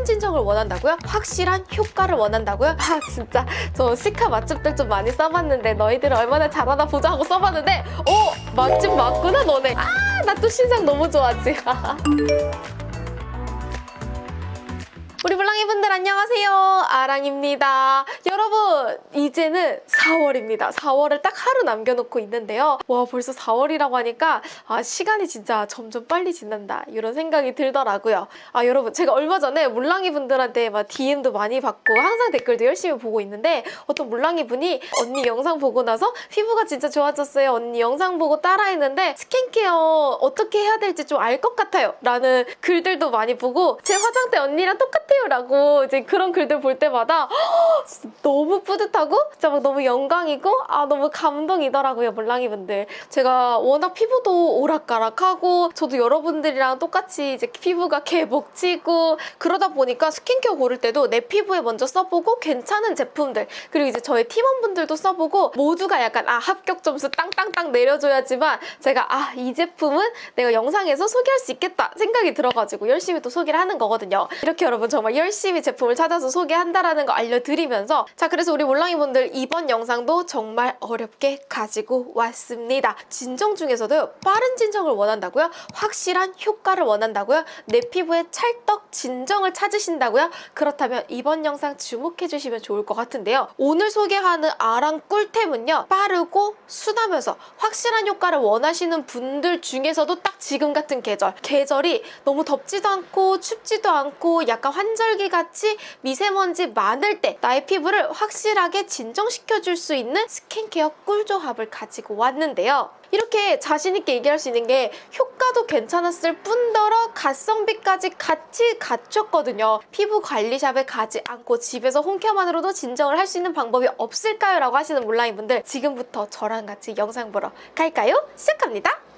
빠른 진정을 원한다고요? 확실한 효과를 원한다고요? 아 진짜 저 시카 맛집들 좀 많이 써봤는데 너희들 얼마나 잘하나 보자 하고 써봤는데 어 맛집 맞구나 너네 아 나 또 신상 너무 좋아하지 우리 물랑이 분들 안녕하세요. 아랑입니다. 여러분 이제는 4월입니다. 4월을 딱 하루 남겨놓고 있는데요. 와 벌써 4월이라고 하니까 아 시간이 진짜 점점 빨리 지난다. 이런 생각이 들더라고요. 아 여러분 제가 얼마 전에 물랑이 분들한테 막 DM도 많이 받고 항상 댓글도 열심히 보고 있는데 어떤 물랑이 분이 언니 영상 보고 나서 피부가 진짜 좋아졌어요. 언니 영상 보고 따라했는데 스킨케어 어떻게 해야 될지 좀 알 것 같아요. 라는 글들도 많이 보고 제 화장대 언니랑 똑같 아요 라고 이제 그런 글들 볼 때마다 너무 뿌듯하고 진짜 막 너무 영광이고 아 너무 감동이더라고요 물랑이 분들. 제가 워낙 피부도 오락가락하고 저도 여러분들이랑 똑같이 이제 피부가 개복치고 그러다 보니까 스킨케어 고를 때도 내 피부에 먼저 써보고 괜찮은 제품들 그리고 이제 저희 팀원분들도 써보고 모두가 약간 아 합격 점수 땅땅땅 내려줘야지만 제가 아 이 제품은 내가 영상에서 소개할 수 있겠다 생각이 들어가지고 열심히 또 소개를 하는 거거든요. 이렇게 여러분 정말 열심히 제품을 찾아서 소개한다라는 거 알려드리면서 자 그래서 우리 몰랑이분들 이번 영상도 정말 어렵게 가지고 왔습니다 진정 중에서도 빠른 진정을 원한다고요? 확실한 효과를 원한다고요? 내 피부에 찰떡 진정을 찾으신다고요? 그렇다면 이번 영상 주목해주시면 좋을 것 같은데요 오늘 소개하는 아랑 꿀템은요 빠르고 순하면서 확실한 효과를 원하시는 분들 중에서도 딱 지금 같은 계절 계절이 너무 덥지도 않고 춥지도 않고 약간 환 절기 같이 미세먼지 많을 때 나의 피부를 확실하게 진정시켜줄 수 있는 스킨케어 꿀조합을 가지고 왔는데요 이렇게 자신있게 얘기할 수 있는 게 효과도 괜찮았을 뿐더러 가성비까지 같이 갖췄거든요. 피부 관리샵에 가지 않고 집에서 홈케어만으로도 진정을 할 수 있는 방법이 없을까요? 라고 하시는 몰랑이분들 지금부터 저랑 같이 영상 보러 갈까요? 시작합니다.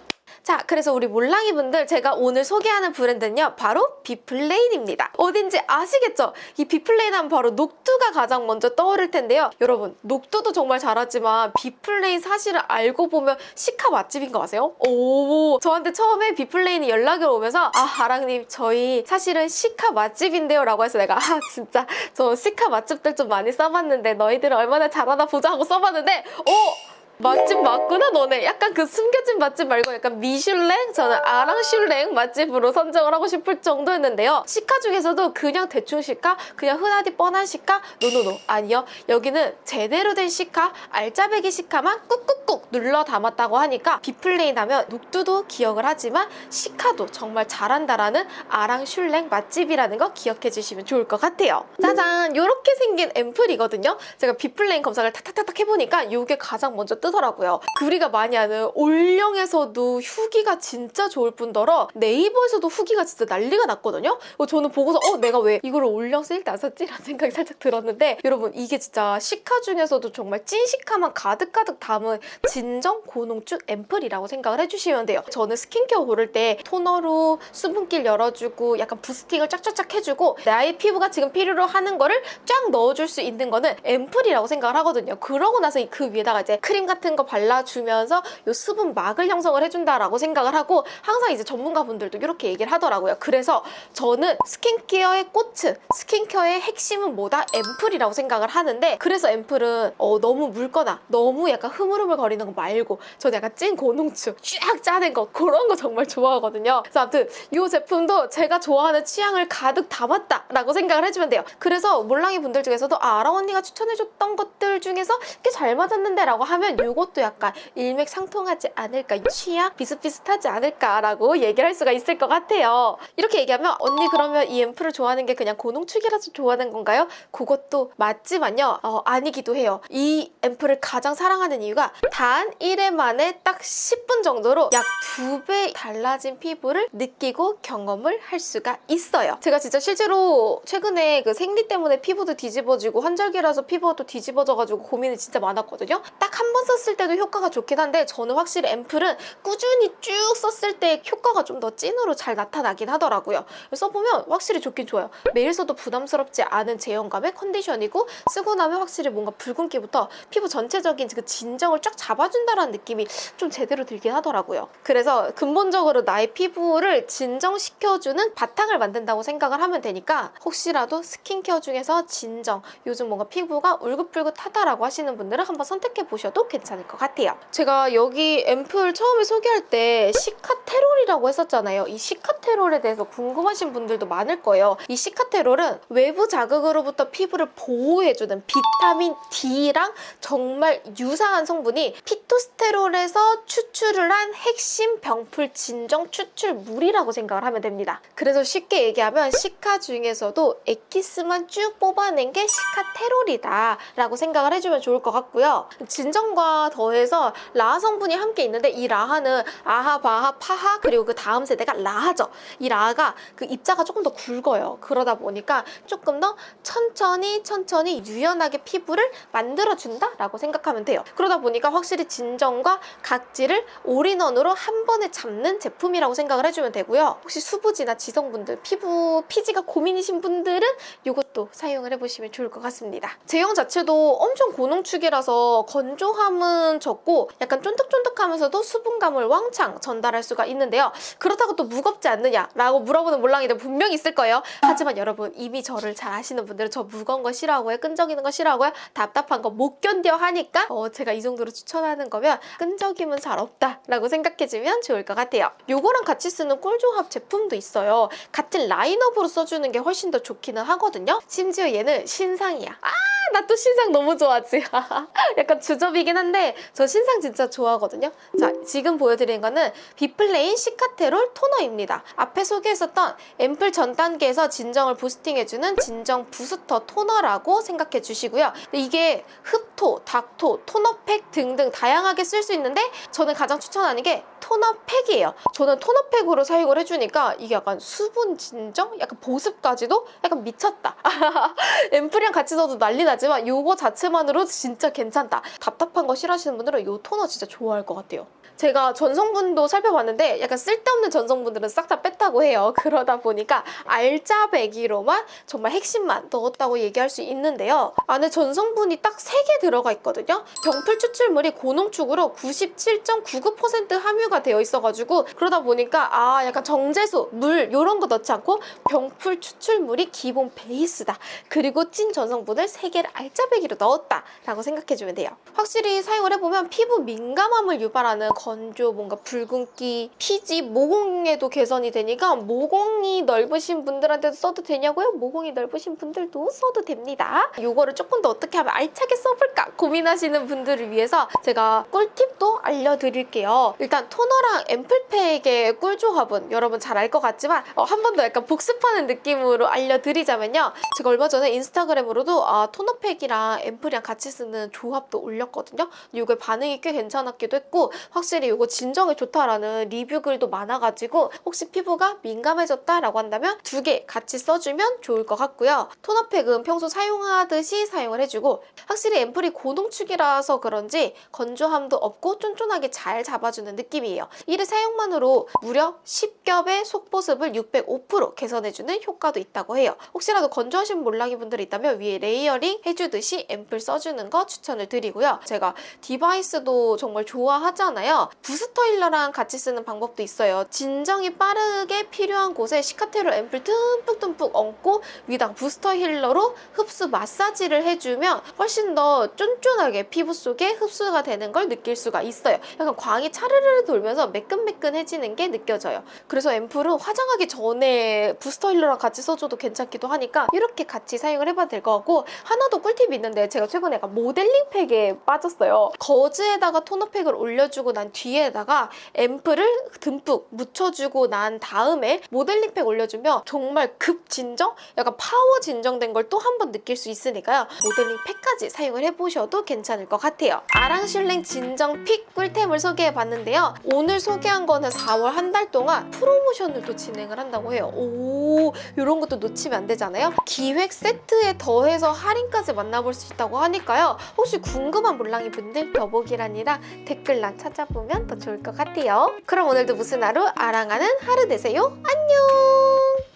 자 그래서 우리 몰랑이 분들 제가 오늘 소개하는 브랜드는요 바로 비플레인입니다 어딘지 아시겠죠? 이 비플레인 하면 바로 녹두가 가장 먼저 떠오를 텐데요 여러분 녹두도 정말 잘하지만 비플레인 사실을 알고 보면 시카 맛집인 거 아세요? 오 저한테 처음에 비플레인이 연락이 오면서 아 하랑님 저희 사실은 시카 맛집인데요 라고 해서 내가 아 진짜 저 시카 맛집들 좀 많이 써봤는데 너희들 얼마나 잘하나 보자 하고 써봤는데 오 맛집 맞구나 너네. 약간 그 숨겨진 맛집 말고 약간 미슐랭? 저는 아랑슐랭 맛집으로 선정을 하고 싶을 정도였는데요. 시카 중에서도 그냥 대충 시카 그냥 흔하디 뻔한 시카 no no no. 아니요. 여기는 제대로 된 시카 알짜배기 시카만 꾹꾹꾹 눌러 담았다고 하니까 비플레인 하면 녹두도 기억을 하지만 시카도 정말 잘한다라는 아랑슐랭 맛집이라는 거 기억해 주시면 좋을 것 같아요. 짜잔! 이렇게 생긴 앰플이거든요. 제가 비플레인 검색을 탁탁탁탁 해보니까 이게 가장 먼저 뜨더라고요. 그 우리가 많이 아는 올영에서도 후기가 진짜 좋을 뿐더러 네이버에서도 후기가 진짜 난리가 났거든요. 어, 저는 보고서 어 내가 왜 이거를 올영 세일 때 안 샀지? 라는 생각이 살짝 들었는데 여러분 이게 진짜 시카 중에서도 정말 찐 시카만 가득가득 담은 진정 고농축 앰플이라고 생각을 해주시면 돼요. 저는 스킨케어 고를 때 토너로 수분길 열어주고 약간 boosting을 쫙쫙쫙 해주고 나의 피부가 지금 필요로 하는 거를 쫙 넣어줄 수 있는 거는 앰플이라고 생각을 하거든요. 그러고 나서 그 위에다가 이제 크림 같은 거 발라주면서 이 수분 막을 형성을 해준다라고 생각을 하고 항상 이제 전문가분들도 이렇게 얘기를 하더라고요. 그래서 저는 스킨케어의 꽃은 스킨케어의 핵심은 뭐다? 앰플이라고 생각을 하는데 그래서 앰플은 어, 너무 묽거나 너무 약간 흐물흐물 거리는 거 말고 저는 약간 찐 고농축 쫙 짜는 거 그런 거 정말 좋아하거든요. 그래서 아무튼 이 제품도 제가 좋아하는 취향을 가득 담았다라고 생각을 해주면 돼요. 그래서 몰랑이 분들 중에서도 아, 아랑 언니가 추천해줬던 것들 중에서 꽤 잘 맞았는데 라고 하면 이 것도 약간 일맥상통하지 않을까 취향 비슷비슷하지 않을까라고 얘기를 할 수가 있을 것 같아요. 이렇게 얘기하면 언니 그러면 이 앰플을 좋아하는 게 그냥 고농축이라서 좋아하는 건가요? 그것도 맞지만요. 어, 아니기도 해요. 이 앰플을 가장 사랑하는 이유가 단 1회 만에 딱 10분 정도로 약 2배 달라진 피부를 느끼고 경험을 할 수가 있어요. 제가 진짜 실제로 최근에 그 생리 때문에 피부도 뒤집어지고 환절기라서 피부가 또 뒤집어져가지고 고민이 진짜 많았거든요. 딱 한 번 썼을 때도 효과가 좋긴 한데 저는 확실히 앰플은 꾸준히 쭉 썼을 때 효과가 좀 더 찐으로 잘 나타나긴 하더라고요. 써보면 확실히 좋긴 좋아요. 매일 써도 부담스럽지 않은 제형감의 컨디션이고 쓰고 나면 확실히 뭔가 붉은기부터 피부 전체적인 그 진정을 쫙 잡아준다는 느낌이 좀 제대로 들긴 하더라고요. 그래서 근본적으로 나의 피부를 진정시켜주는 바탕을 만든다고 생각을 하면 되니까 혹시라도 스킨케어 중에서 진정, 요즘 뭔가 피부가 울긋불긋하다라고 하시는 분들은 한번 선택해 보셔도 괜찮 을 것 같아요. 제가 여기 앰플 처음에 소개할 때 시카테롤이라고 했었잖아요. 이 시카테롤에 대해서 궁금하신 분들도 많을 거예요. 이 시카테롤은 외부 자극으로부터 피부를 보호해주는 비타민 D랑 정말 유사한 성분이 phytosterol에서 추출을 한 핵심 병풀 진정 추출물이라고 생각을 하면 됩니다. 그래서 쉽게 얘기하면 시카 중에서도 엑기스만 쭉 뽑아낸 게 시카테롤이다 라고 생각을 해주면 좋을 것 같고요. 진정과 더해서 라하 성분이 함께 있는데 이 라하는 아하, 바하, 파하 그리고 그 다음 세대가 라하죠. 이 라하가 그 입자가 조금 더 굵어요. 그러다 보니까 조금 더 천천히 천천히 유연하게 피부를 만들어준다라고 생각하면 돼요. 그러다 보니까 확실히 진정과 각질을 올인원으로 한 번에 잡는 제품이라고 생각을 해주면 되고요. 혹시 수부지나 지성분들, 피부 피지가 고민이신 분들은 이것도 사용을 해보시면 좋을 것 같습니다. 제형 자체도 엄청 고농축이라서 건조함 은 적고 약간 쫀득쫀득하면서도 수분감을 왕창 전달할 수가 있는데요. 그렇다고 또 무겁지 않느냐라고 물어보는 몰랑이들 분명히 있을 거예요. 하지만 여러분 이미 저를 잘 아시는 분들은 저 무거운 거 싫어하고요. 끈적이는 거 싫어하고요. 답답한 거 못 견뎌 하니까 어, 제가 이 정도로 추천하는 거면 끈적임은 잘 없다라고 생각해주면 좋을 것 같아요. 요거랑 같이 쓰는 꿀조합 제품도 있어요. 같은 라인업으로 써주는 게 훨씬 더 좋기는 하거든요. 심지어 얘는 신상이야. 아, 나 또 신상 너무 좋아하지. 약간 주접이긴 한데 저 신상 진짜 좋아하거든요. 자, 지금 보여드리는 거는 비플레인 시카테롤 토너입니다. 앞에 소개했었던 앰플 전 단계에서 진정을 boosting해주는 진정 부스터 토너라고 생각해 주시고요. 근데 이게 흡토, 닥토, 토너팩 등등 다양하게 쓸 수 있는데 저는 가장 추천하는 게 토너팩이에요. 저는 토너팩으로 사용을 해주니까 이게 약간 수분 진정? 약간 보습까지도 약간 미쳤다. 앰플이랑 같이 써도 난리 나지만 이거 자체만으로 진짜 괜찮다. 답답한 거 싫어하시는 분들은 이 토너 진짜 좋아할 것 같아요. 제가 전성분도 살펴봤는데 약간 쓸데없는 전성분들은 싹 다 뺐다고 해요. 그러다 보니까 알짜 배기로만 정말 핵심만 넣었다고 얘기할 수 있는데요. 안에 전성분이 딱 3개 들어가 있거든요. 병풀 추출물이 고농축으로 97.99% 함유가 되어 있어가지고 그러다 보니까 아 약간 정제수, 물 이런 거 넣지 않고 병풀 추출물이 기본 베이스다. 그리고 찐 전성분을 3개를 알짜 배기로 넣었다라고 생각해주면 돼요. 확실히 사용을 해보면 피부 민감함을 유발하는 건조, 뭔가 붉은기, 피지, 모공에도 개선이 되니까 모공이 넓으신 분들한테도 써도 되냐고요? 모공이 넓으신 분들도 써도 됩니다. 이거를 조금 더 어떻게 하면 알차게 써볼까 고민하시는 분들을 위해서 제가 꿀팁도 알려드릴게요. 일단 토너랑 앰플팩의 꿀조합은 여러분 잘 알 것 같지만 어, 한번 더 약간 복습하는 느낌으로 알려드리자면요. 제가 얼마 전에 인스타그램으로도 아, 토너팩이랑 앰플이랑 같이 쓰는 조합도 올렸거든요. 이게 반응이 꽤 괜찮았기도 했고 확실히 이거 진정에 좋다라는 리뷰 글도 많아가지고 혹시 피부가 민감해졌다라고 한다면 두 개 같이 써주면 좋을 것 같고요. 토너팩은 평소 사용하듯이 사용을 해주고 확실히 앰플이 고농축이라서 그런지 건조함도 없고 쫀쫀하게 잘 잡아주는 느낌이에요. 이틀 사용만으로 무려 10겹의 속보습을 605% 개선해주는 효과도 있다고 해요. 혹시라도 건조하신 몰랑이 분들이 있다면 위에 layering 해주듯이 앰플 써주는 거 추천을 드리고요. 제가 device도 정말 좋아하잖아요. 부스터 힐러랑 같이 쓰는 방법도 있어요. 진정이 빠르게 필요한 곳에 시카테롤 앰플 듬뿍듬뿍 얹고 위에다가 부스터 힐러로 흡수 마사지를 해주면 훨씬 더 쫀쫀하게 피부 속에 흡수가 되는 걸 느낄 수가 있어요. 약간 광이 차르르 돌면서 매끈매끈해지는 게 느껴져요. 그래서 앰플은 화장하기 전에 부스터 힐러랑 같이 써줘도 괜찮기도 하니까 이렇게 같이 사용을 해봐도 될 것 같고 하나 더 꿀팁이 있는데 제가 최근에 모델링 팩에 빠졌어요. 거즈에다가 토너팩을 올려주고 난 뒤에다가 앰플을 듬뿍 묻혀주고 난 다음에 모델링팩 올려주면 정말 급 진정? 약간 파워 진정된 걸 또 한 번 느낄 수 있으니까요. 모델링팩까지 사용을 해보셔도 괜찮을 것 같아요. 아랑슐랭 진정 pick 꿀템을 소개해봤는데요. 오늘 소개한 거는 4월 한 달 동안 프로모션을 또 진행을 한다고 해요. 오, 이런 것도 놓치면 안 되잖아요. 기획 세트에 더해서 할인까지 만나볼 수 있다고 하니까요. 혹시 궁금한 몰랑이 분들 더보기란이랑 댓글란 찾아보면 더 좋을 것 같아요. 그럼 오늘도 무슨 하루 아랑하는 하루 되세요. 안녕!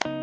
끝!